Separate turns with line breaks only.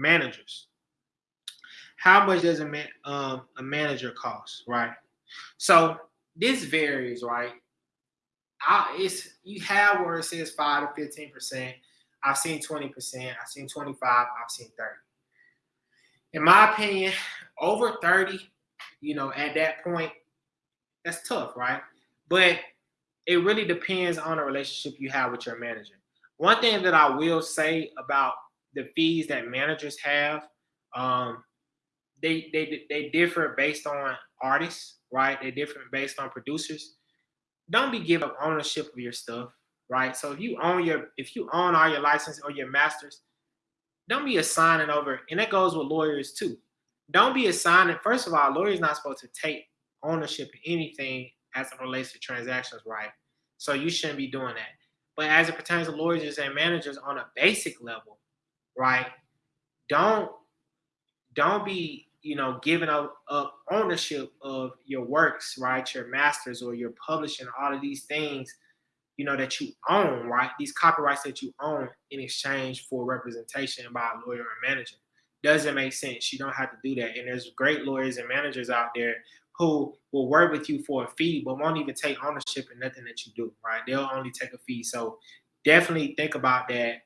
managers. How much does a man um, a manager cost, right? So this varies, right? I, it's you have where it says five to fifteen percent. I've seen twenty percent. I've seen twenty five. I've seen thirty. In my opinion, over thirty, you know, at that point, that's tough, right? But it really depends on the relationship you have with your manager. One thing that I will say about the fees that managers have, um, they they they differ based on artists, right? They differ based on producers. Don't be giving up ownership of your stuff, right? So if you own your if you own all your license or your masters, don't be assigning over, and that goes with lawyers too. Don't be assigning. First of all, lawyers not supposed to take ownership of anything as it relates to transactions, right? So you shouldn't be doing that. But as it pertains to lawyers and managers on a basic level, right? Don't don't be you know giving up, up ownership of your works, right? Your masters or your publishing, all of these things, you know that you own, right? These copyrights that you own in exchange for representation by a lawyer or manager doesn't make sense. You don't have to do that. And there's great lawyers and managers out there who will work with you for a fee, but won't even take ownership in nothing that you do, right? They'll only take a fee. So definitely think about that